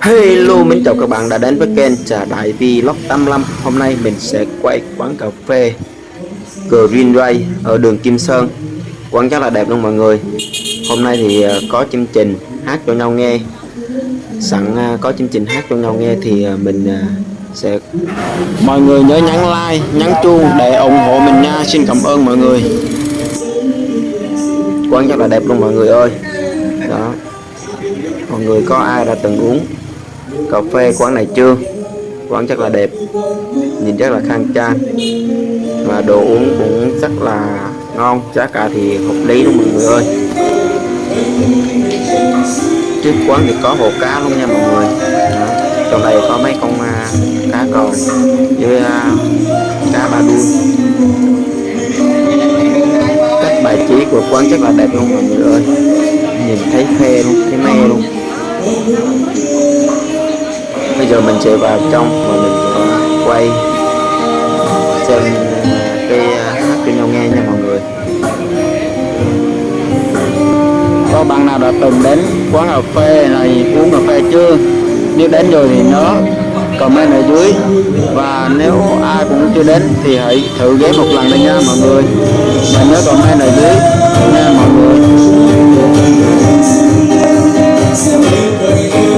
Hello, mình chào các bạn đã đến với kênh Trà Đại Vlog 85 Hôm nay mình sẽ quay quán cà phê Green Ray ở đường Kim Sơn. Quán rất là đẹp luôn mọi người. Hôm nay thì à, có chương trình hát cho nhau nghe. Sẵn à, có chương trình hát cho nhau nghe thì à, mình sẽ Mọi người nhớ nhắn like, nhắn chuông để ủng hộ mình nha. Xin cảm ơn mọi người. Quán rất là đẹp luôn mọi người ơi. Đó. Mọi người có ai đã từng uống cà phê quán này chưa? Quán rất là đẹp nhìn rất là khang trang. Và đồ uống cũng rất là ngon giá cả thì hợp lý luôn mọi người ơi. Trước quán thì có hồ cá luôn nha mọi người. Đó trong đây có mấy con uh, cá còn với uh, cá ba đuôi. Cách bài trí của quán rất là đẹp luôn mọi người ơi. Nhìn thấy phê luôn thấy mê luôn. Bây giờ mình sẽ vào trong và mình à, quay xem cái hát cho nhau nghe nha mọi người. Có bạn nào đã từng đến quán cà phê này uống cà phê chưa? Nếu đến rồi thì nhớ comment ở dưới. Và nếu ai cũng chưa đến thì hãy thử ghé một lần đây nha mọi người. Và nhớ comment ở dưới nha mọi người.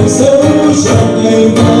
Dù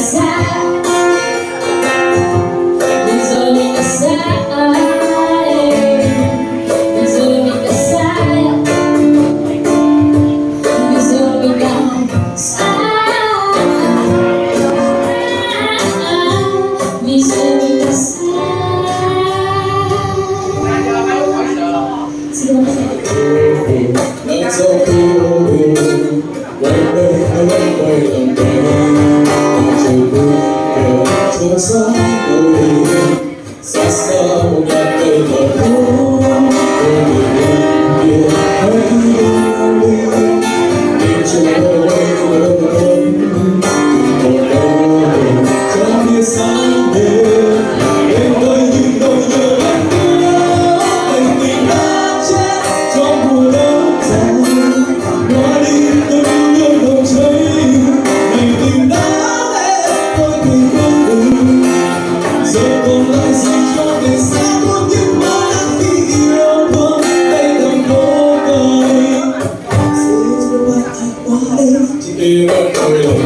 It's a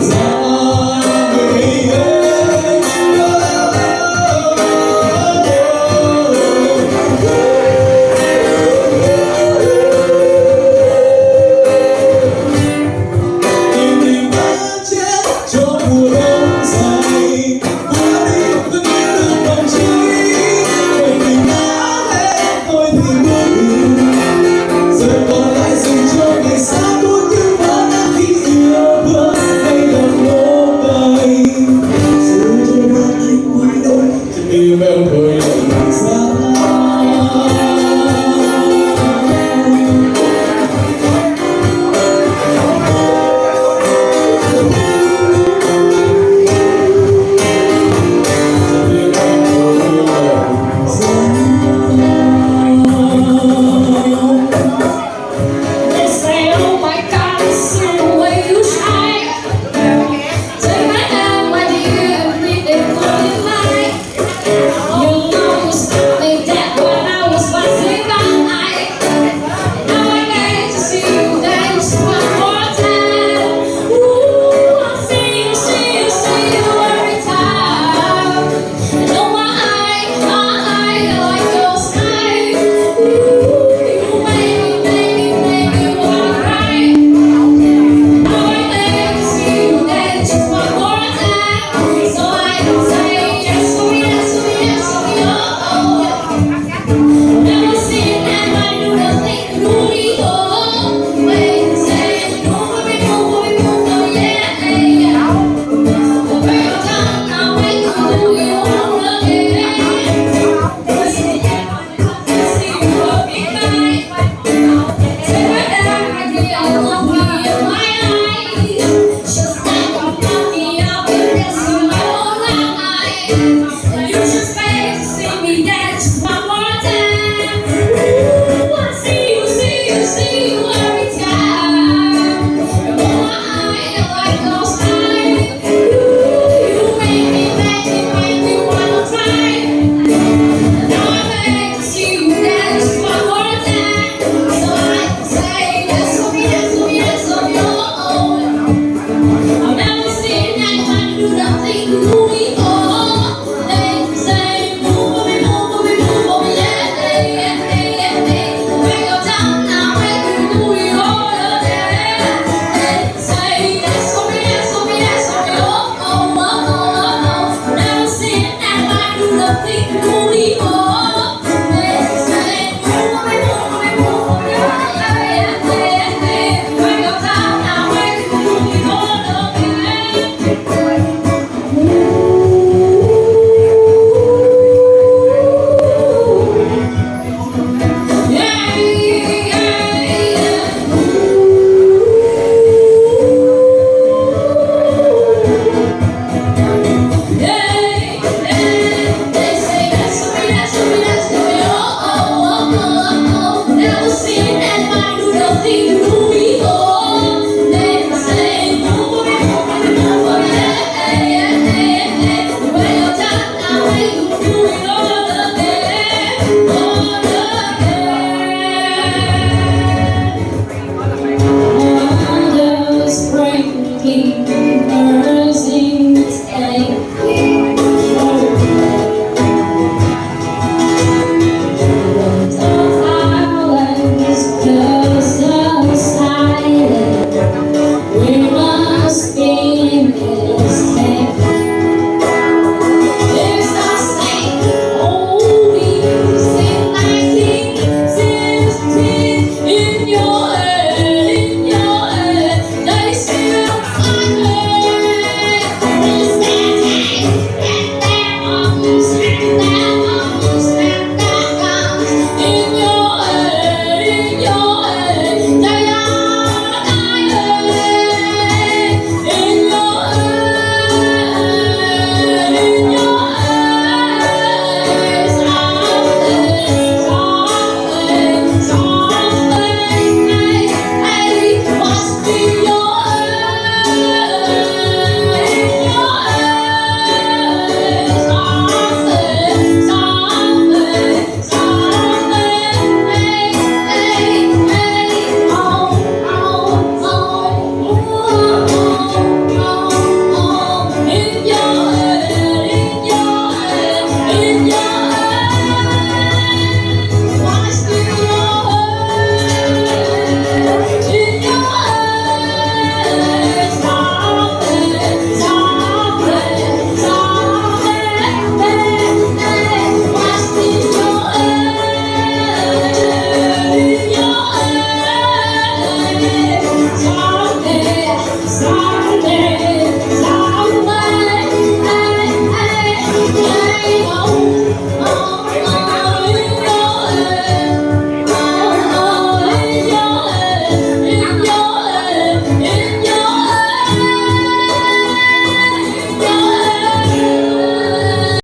sẽ